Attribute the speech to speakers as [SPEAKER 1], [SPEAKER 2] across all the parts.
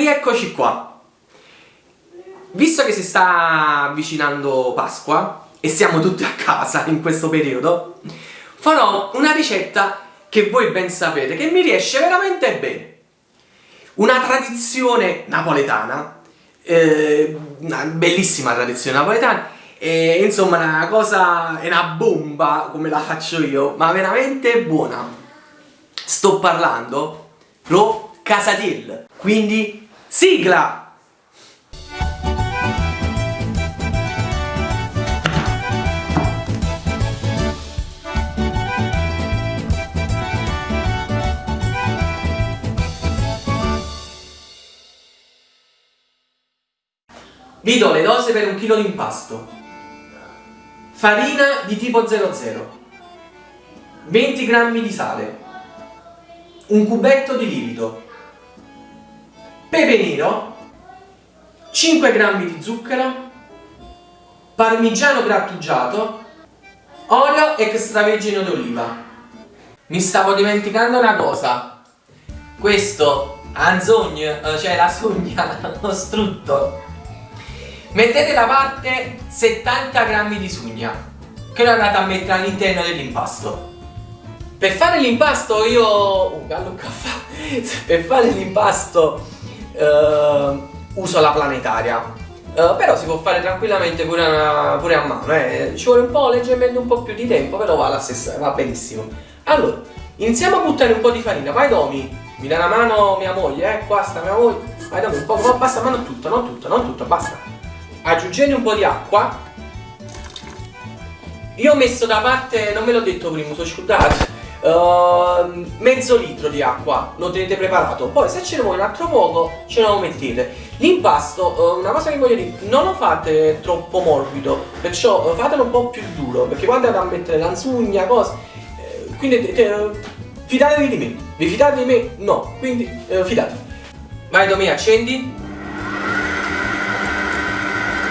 [SPEAKER 1] rieccoci qua. Visto che si sta avvicinando Pasqua e siamo tutti a casa in questo periodo, farò una ricetta che voi ben sapete, che mi riesce veramente bene. Una tradizione napoletana, eh, una bellissima tradizione napoletana, e insomma una cosa, è una bomba come la faccio io, ma veramente buona. Sto parlando lo casatiel, quindi sigla! Vi do le dose per un chilo di impasto. Farina di tipo 00. 20 g di sale. Un cubetto di lievito. Pepe nero. 5 g di zucchero. Parmigiano grattugiato. Olio extravergine d'oliva. Mi stavo dimenticando una cosa. Questo anzogno, cioè la sugna, lo strutto Mettete da parte 70 grammi di sugna che lo andate a mettere all'interno dell'impasto. Per fare l'impasto io... Oh, gallo caffè! per fare l'impasto uh, uso la planetaria. Uh, però si può fare tranquillamente pure, una, pure a mano, eh. ci vuole un po' leggermente un po' più di tempo, però va, stessa, va benissimo. Allora, iniziamo a buttare un po' di farina, vai Domi, mi dà una mano mia moglie, eh, qua sta mia moglie, vai Domi, un po', ma basta, ma non tutto, non tutto, non tutto, basta. Aggiungete un po' di acqua. Io ho messo da parte, non ve l'ho detto prima, sono scordato uh, mezzo litro di acqua lo tenete preparato. Poi se ce ne vuole un altro poco ce lo mettete. L'impasto, uh, una cosa che voglio dire non lo fate troppo morbido perciò uh, fatelo un po' più duro perché quando andate a mettere l'anzugna, cose eh, quindi fidatevi di me. Vi fidate di me? no, quindi fidatevi. Vai Domi accendi.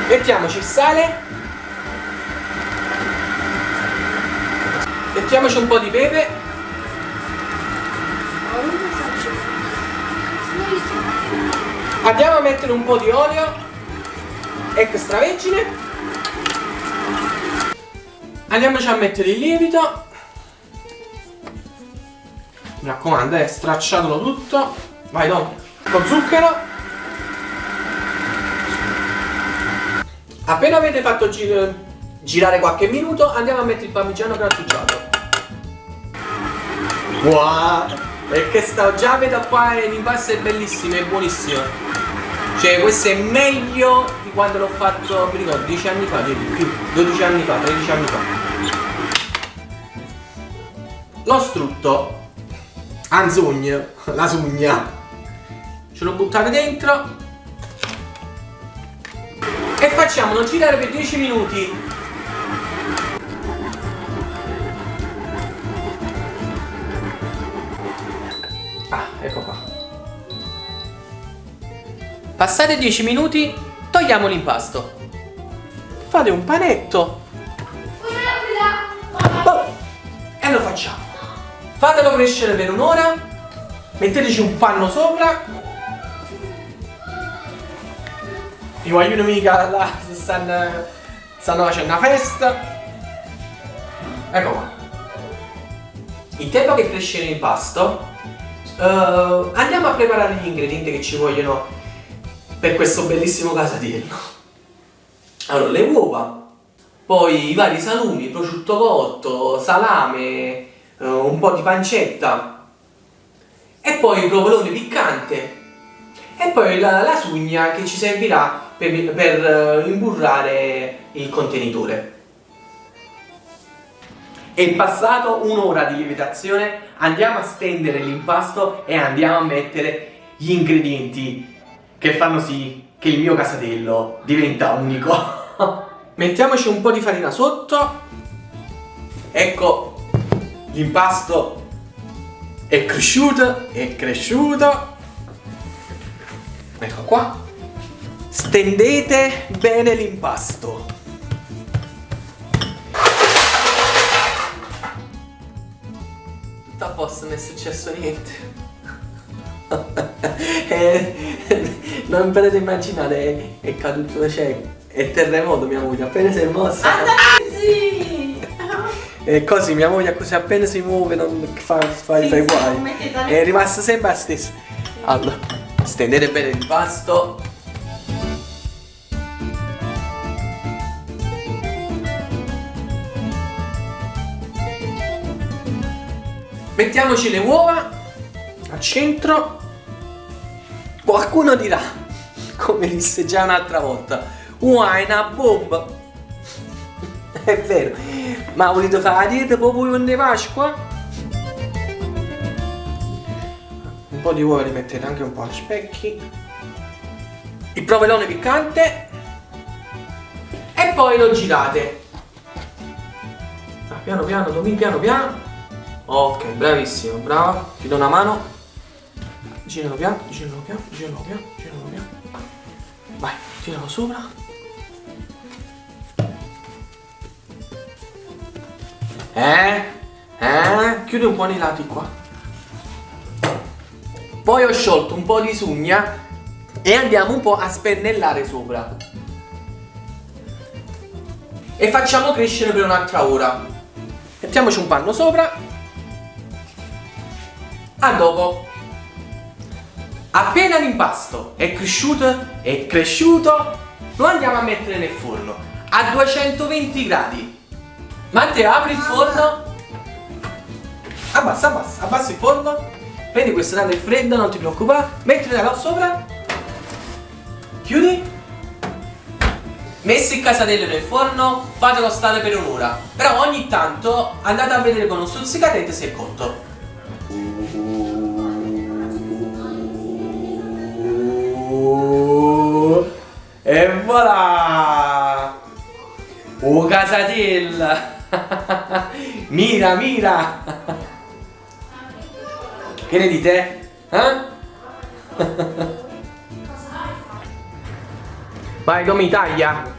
[SPEAKER 1] Mettiamoci il sale. Mettiamoci un po' di pepe andiamo a mettere un po' di olio extravergine andiamoci a mettere il lievito mi raccomando eh, stracciatelo tutto vai Don con zucchero Appena avete fatto gir girare qualche minuto andiamo a mettere il parmigiano grattugiato. Wow! E che sta già vedo qua l'impasto è bellissimo, è buonissimo. Cioè questo è meglio di quando l'ho fatto, mi ricordo, 10 anni fa, di più, 12 anni fa, 13 anni fa. Lo strutto, anzugno, la sugna, ce lo buttate dentro. E facciamolo girare per 10 minuti passate 10 minuti togliamo l'impasto fate un panetto. Oh, e lo facciamo. Fatelo crescere per un'ora metteteci un panno sopra. I guaglioni mica là stanno, stanno facendo una festa. Ecco qua. Il tempo che cresce l'impasto uh, andiamo a preparare gli ingredienti che ci vogliono per questo bellissimo casatiello allora le uova poi i vari salumi, prosciutto cotto, salame, uh, un po' di pancetta e poi il provolone piccante e poi la, la sugna che ci servirà per, per eh, imburrare il contenitore. È passato un'ora di lievitazione, andiamo a stendere l'impasto e andiamo a mettere gli ingredienti che fanno sì che il mio casatello diventa unico. Mettiamoci un po' di farina sotto. Ecco, l'impasto è cresciuto, è cresciuto. Ecco qua. Stendete bene l'impasto. Tutto a posto, non è successo niente. Eh, non potete immaginare, è, è caduto, cioè, è terremoto mia moglie, appena si è mossa.
[SPEAKER 2] Sì!
[SPEAKER 1] E così mia moglie così appena si muove non fa, fa,
[SPEAKER 2] Sì,
[SPEAKER 1] i guai. È rimasta sempre la stessa. Allora, stendete bene il pasto. Mettiamoci le uova al centro. Qualcuno dirà, come disse già un'altra volta, una bomba. È vero, ma volete fare la dieta proprio di Pasqua? Un po' di uova li mettete anche un po' a specchi. Il provolone piccante. E poi lo girate. Ah, piano piano, Domin, piano piano. Ok, bravissimo, brava. Ti do una mano. Giralo piano, giralo piano, giralo piano, giralo piano. Vai, tiralo sopra. Eh? Eh? Chiudi un po' nei lati qua. Poi ho sciolto un po' di sugna e andiamo un po' a spennellare sopra. E facciamo crescere per un'altra ora. Mettiamoci un panno sopra. A dopo. Appena l'impasto è cresciuto, è cresciuto, lo andiamo a mettere nel forno a 220 gradi. Matteo, apri il forno. Abbassa, abbassa, abbassa il forno. Prendi questa tavola fredda, non ti preoccupare. Mettila là sopra. Chiudi. Messi il casatello nel forno, fatelo stare per un'ora. Però ogni tanto andate a vedere con uno stuzzicadente se è cotto. E voilà! Oh casatella! mira, mira! Che ne dite? Eh? Vai, Domi, taglia!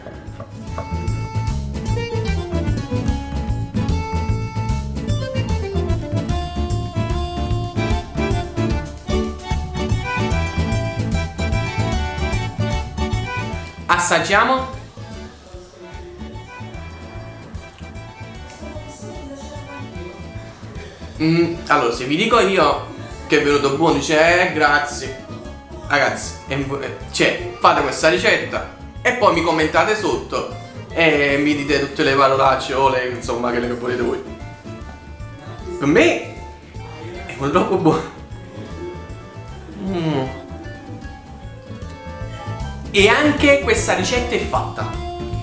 [SPEAKER 1] Assaggiamo? Mm, allora, se vi dico io che è venuto buono, dice eh, grazie. Ragazzi, è eh, cioè, fate questa ricetta e poi mi commentate sotto e mi dite tutte le parolacce o le, insomma, quelle che volete voi. Per me è troppo buono. Mm. E anche questa ricetta è fatta.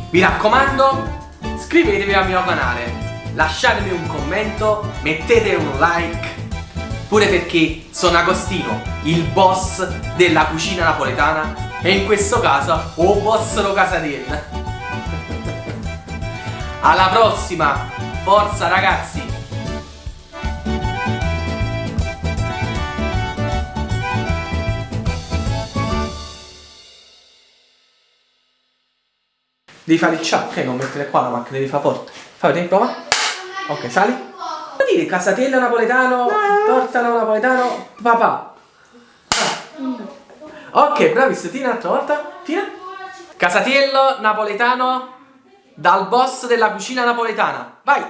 [SPEAKER 1] Vi raccomando, iscrivetevi al mio canale, lasciatemi un commento, mettete un like, pure perché sono Agostino, il boss della cucina napoletana e in questo caso o boss lo casatella. Alla prossima, forza ragazzi! Devi fare il ciao, ok? Non mettere qua la macchina, devi fare forte. Fai vedere, prova. Ok, sali. Vuol dire casatello napoletano, torta napoletano, papà. Ok, bravissimo, tira un'altra volta. Tira. Casatiello napoletano dal boss della cucina napoletana. Vai!